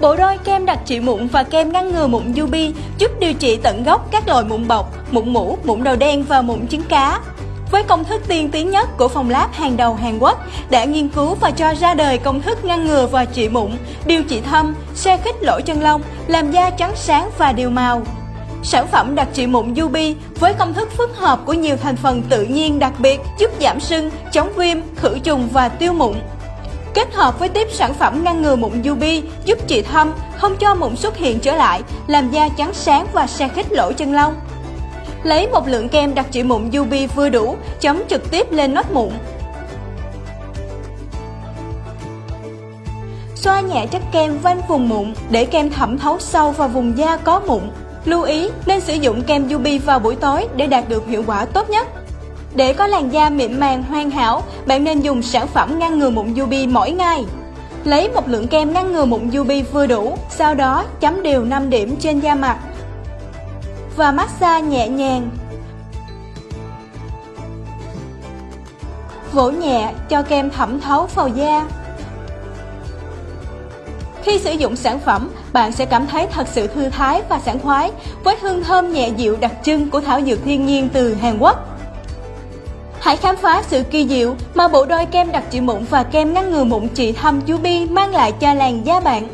Bộ đôi kem đặc trị mụn và kem ngăn ngừa mụn Yubi giúp điều trị tận gốc các loại mụn bọc, mụn mũ, mụn đầu đen và mụn trứng cá. Với công thức tiên tiến nhất của phòng lab hàng đầu Hàn Quốc đã nghiên cứu và cho ra đời công thức ngăn ngừa và trị mụn, điều trị thâm, xe khích lỗ chân lông, làm da trắng sáng và đều màu. Sản phẩm đặc trị mụn Yubi với công thức phức hợp của nhiều thành phần tự nhiên đặc biệt giúp giảm sưng, chống viêm, khử trùng và tiêu mụn. Kết hợp với tiếp sản phẩm ngăn ngừa mụn UV giúp trị thâm, không cho mụn xuất hiện trở lại, làm da trắng sáng và se khít lỗ chân lông. Lấy một lượng kem đặc trị mụn UV vừa đủ, chấm trực tiếp lên nốt mụn. Xoa nhẹ chất kem quanh vùng mụn để kem thẩm thấu sâu vào vùng da có mụn. Lưu ý nên sử dụng kem UV vào buổi tối để đạt được hiệu quả tốt nhất. Để có làn da mịn màng hoàn hảo, bạn nên dùng sản phẩm ngăn ngừa mụn UV mỗi ngày. Lấy một lượng kem ngăn ngừa mụn UV vừa đủ, sau đó chấm đều 5 điểm trên da mặt và massage nhẹ nhàng. Vỗ nhẹ cho kem thẩm thấu vào da. Khi sử dụng sản phẩm, bạn sẽ cảm thấy thật sự thư thái và sảng khoái với hương thơm nhẹ dịu đặc trưng của thảo dược thiên nhiên từ Hàn Quốc. Hãy khám phá sự kỳ diệu mà bộ đôi kem đặc trị mụn và kem ngăn ngừa mụn trị thâm chú Bi mang lại cho làn da bạn.